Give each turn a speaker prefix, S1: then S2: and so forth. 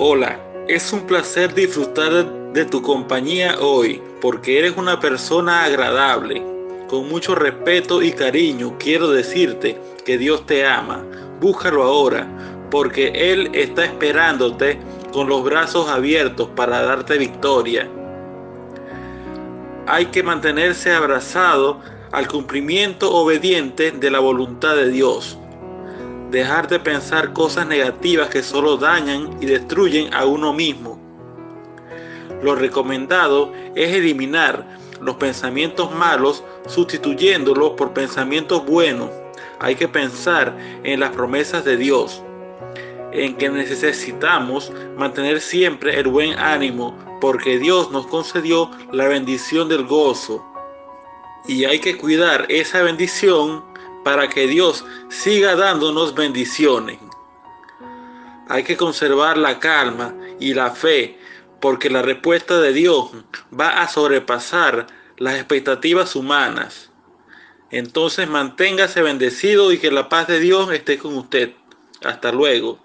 S1: Hola, es un placer disfrutar de tu compañía hoy, porque eres una persona agradable. Con mucho respeto y cariño quiero decirte que Dios te ama. Búscalo ahora, porque Él está esperándote con los brazos abiertos para darte victoria. Hay que mantenerse abrazado al cumplimiento obediente de la voluntad de Dios dejar de pensar cosas negativas que solo dañan y destruyen a uno mismo. Lo recomendado es eliminar los pensamientos malos sustituyéndolos por pensamientos buenos. Hay que pensar en las promesas de Dios, en que necesitamos mantener siempre el buen ánimo, porque Dios nos concedió la bendición del gozo. Y hay que cuidar esa bendición para que Dios siga dándonos bendiciones. Hay que conservar la calma y la fe porque la respuesta de Dios va a sobrepasar las expectativas humanas. Entonces manténgase bendecido y que la paz de Dios esté con usted. Hasta luego.